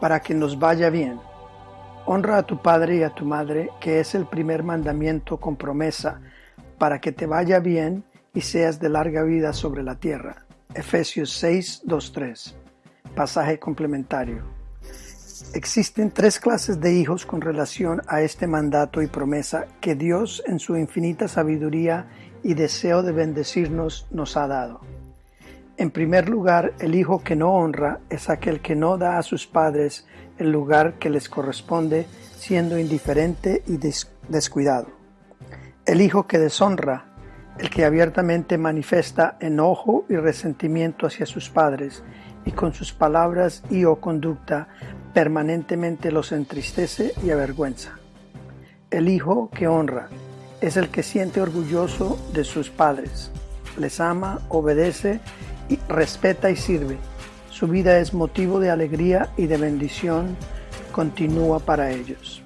para que nos vaya bien. Honra a tu padre y a tu madre, que es el primer mandamiento con promesa, para que te vaya bien y seas de larga vida sobre la tierra. Efesios 6, 2, 3. Pasaje complementario. Existen tres clases de hijos con relación a este mandato y promesa que Dios en su infinita sabiduría y deseo de bendecirnos nos ha dado. En primer lugar, el hijo que no honra es aquel que no da a sus padres el lugar que les corresponde, siendo indiferente y descuidado. El hijo que deshonra, el que abiertamente manifiesta enojo y resentimiento hacia sus padres y con sus palabras y o conducta permanentemente los entristece y avergüenza. El hijo que honra es el que siente orgulloso de sus padres, les ama, obedece respeta y sirve. Su vida es motivo de alegría y de bendición continúa para ellos.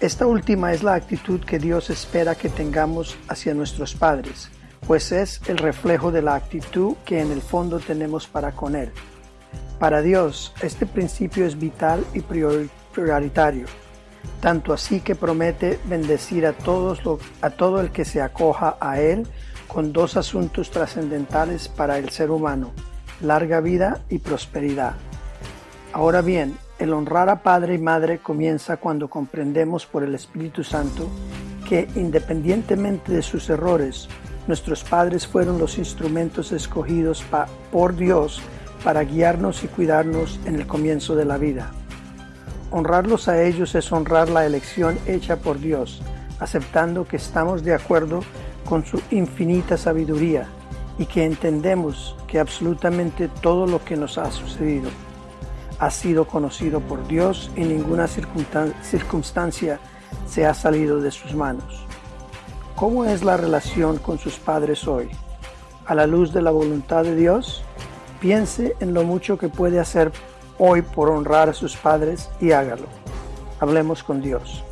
Esta última es la actitud que Dios espera que tengamos hacia nuestros padres, pues es el reflejo de la actitud que en el fondo tenemos para con Él. Para Dios, este principio es vital y prioritario, tanto así que promete bendecir a, todos a todo el que se acoja a Él con dos asuntos trascendentales para el ser humano, larga vida y prosperidad. Ahora bien, el honrar a padre y madre comienza cuando comprendemos por el Espíritu Santo que independientemente de sus errores, nuestros padres fueron los instrumentos escogidos por Dios para guiarnos y cuidarnos en el comienzo de la vida. Honrarlos a ellos es honrar la elección hecha por Dios, aceptando que estamos de acuerdo con su infinita sabiduría y que entendemos que absolutamente todo lo que nos ha sucedido ha sido conocido por Dios y ninguna circunstancia se ha salido de sus manos. ¿Cómo es la relación con sus padres hoy? A la luz de la voluntad de Dios, piense en lo mucho que puede hacer hoy por honrar a sus padres y hágalo. Hablemos con Dios.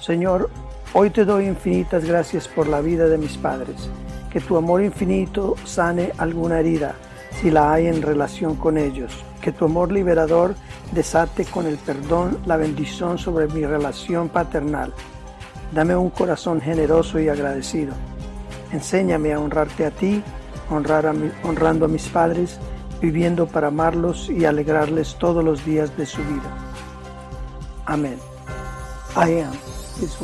Señor, Hoy te doy infinitas gracias por la vida de mis padres. Que tu amor infinito sane alguna herida, si la hay en relación con ellos. Que tu amor liberador desate con el perdón la bendición sobre mi relación paternal. Dame un corazón generoso y agradecido. Enséñame a honrarte a ti, honrando a mis padres, viviendo para amarlos y alegrarles todos los días de su vida. Amén. I am His